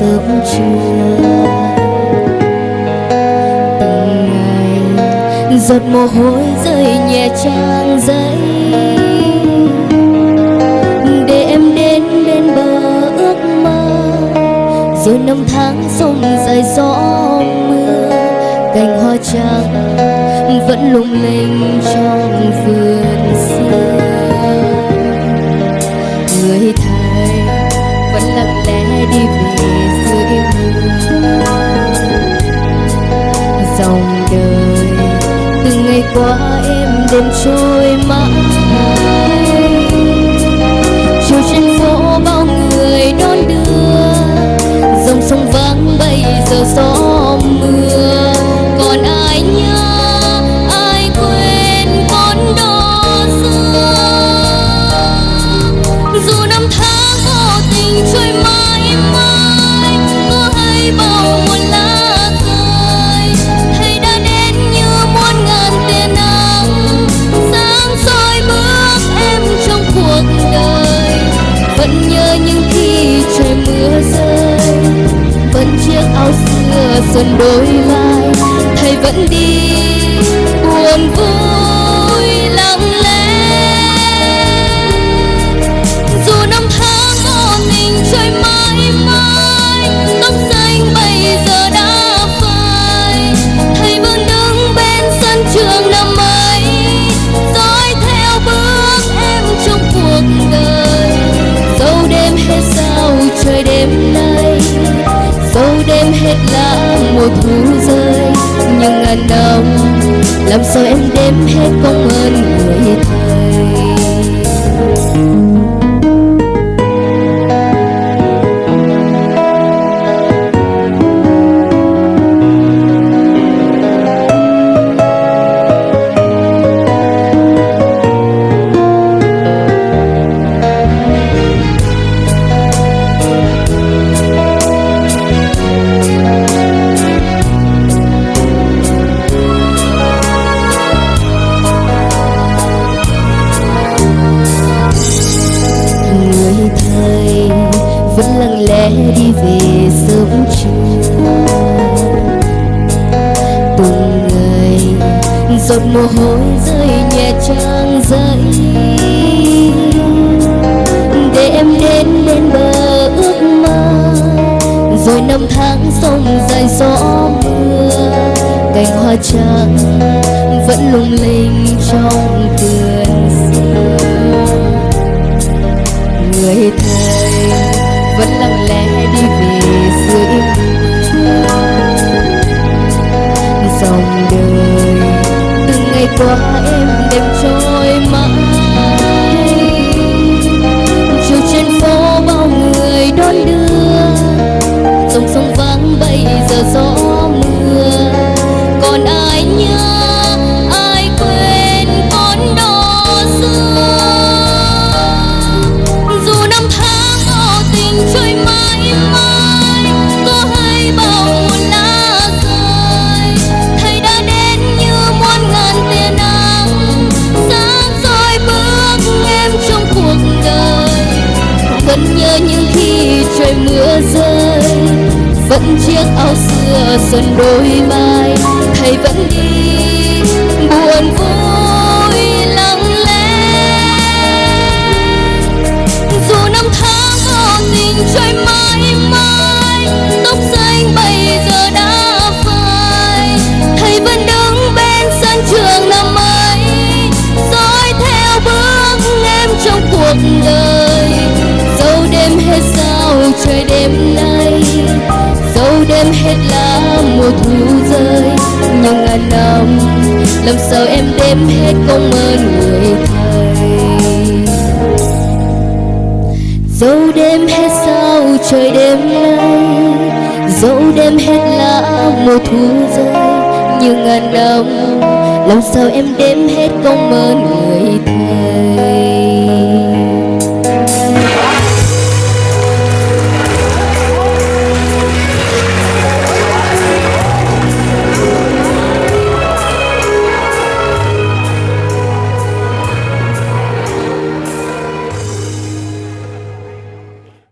sớm trưa từng ngày giọt mồ hôi rơi nhẹ trang giấy để em đến bên bờ ước mơ, rồi năm tháng sông dài gió mưa. Cành hoa trắng vẫn lung linh trong vườn. Dòng đời. Từng ngày qua em đêm trôi mãi. Chiều trên phố bao người đón đưa. Dòng sông vắng bây giờ gió trời mưa rơi. Vẫn chiếc áo xưa xuân đôi vai thầy vẫn đi đàn ông làm sao em đếm hết công ơn người thầy giọt mồ hôi rơi nhẹ trang giấy để em đến bên bờ ước mơ, rồi năm tháng sông dài gió mưa, cành hoa trắng vẫn lung linh trong từng trời mưa rơi, vẫn chiếc áo xưa xuân đôi vai thầy vẫn đi, buồn vui lặng lẽ. Dù năm tháng vô tình trôi mãi mãi, tóc xanh bây giờ đã phai. Thầy vẫn đứng bên sân trường năm ấy, dõi theo bước em trong cuộc đời. Hết lá mùa thu rơi. Nhưng ngàn năm, làm sao em đếm hết công ơn người thầy? Dẫu đêm hết sao trời đêm nay, dẫu đêm hết lá mùa thu rơi. Nhưng ngàn năm, làm sao em đếm hết công ơn người thầy?